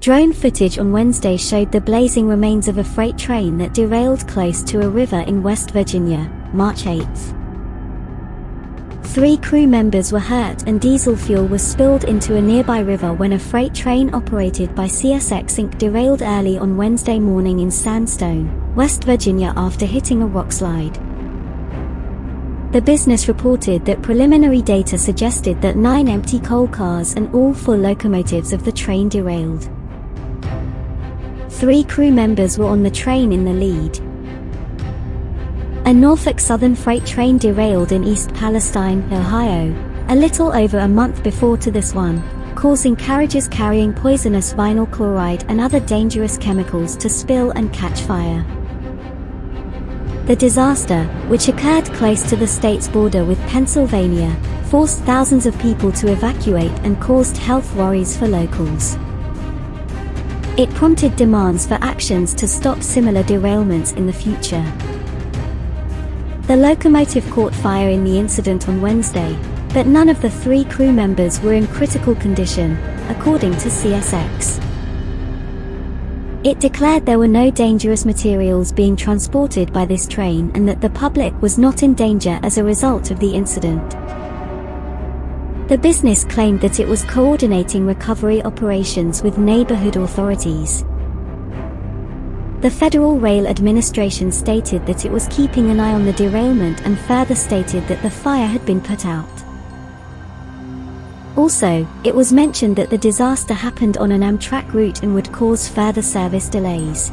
Drone footage on Wednesday showed the blazing remains of a freight train that derailed close to a river in West Virginia, March 8. Three crew members were hurt and diesel fuel was spilled into a nearby river when a freight train operated by CSX Inc. derailed early on Wednesday morning in Sandstone, West Virginia after hitting a rock slide. The business reported that preliminary data suggested that nine empty coal cars and all four locomotives of the train derailed. Three crew members were on the train in the lead. A Norfolk Southern freight train derailed in East Palestine, Ohio, a little over a month before to this one, causing carriages carrying poisonous vinyl chloride and other dangerous chemicals to spill and catch fire. The disaster, which occurred close to the state's border with Pennsylvania, forced thousands of people to evacuate and caused health worries for locals. It prompted demands for actions to stop similar derailments in the future. The locomotive caught fire in the incident on Wednesday, but none of the three crew members were in critical condition, according to CSX. It declared there were no dangerous materials being transported by this train and that the public was not in danger as a result of the incident. The business claimed that it was coordinating recovery operations with neighborhood authorities. The Federal Rail Administration stated that it was keeping an eye on the derailment and further stated that the fire had been put out. Also, it was mentioned that the disaster happened on an Amtrak route and would cause further service delays.